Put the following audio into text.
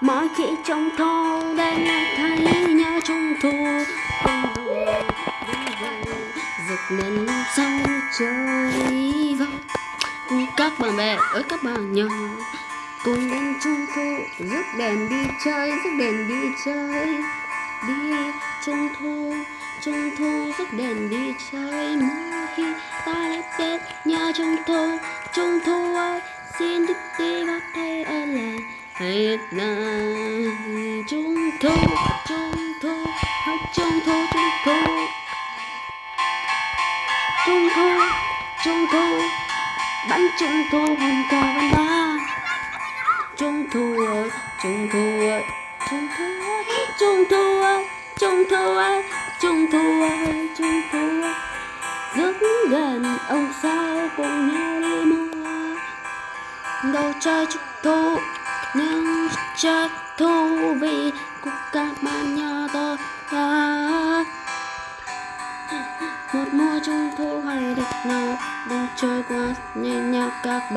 mỗi khi trong thâu đây nghe thấy nhớ trung thu. Ông đủ giật nên sau trời vắng các bạn bè ơi, các bạn nhỏ, cùng đến trung thu, rước đèn đi chơi, rước đèn đi chơi. Đi trung thu trung thu, rước đèn đi chơi. Mỗi khi ta lại tết nhớ trung thu trung thu ơi, xin đức đi vào hết là trung thu trung thu hết trung thu trung thu. Trung thu trung thu bánh trung thu, hoàn cờ văn ba. Trung thu ơi trung thu ơi trung thu ơi trung thu ơi trung thu ơi trung thu trung thu rất gần ông sao cùng nhau đi mua đồ chơi trung thu những chất thú vị của các bạn nhỏ tôi à. một mùa trung thu hay đẹp nào đang trôi qua nhanh nhau các bạn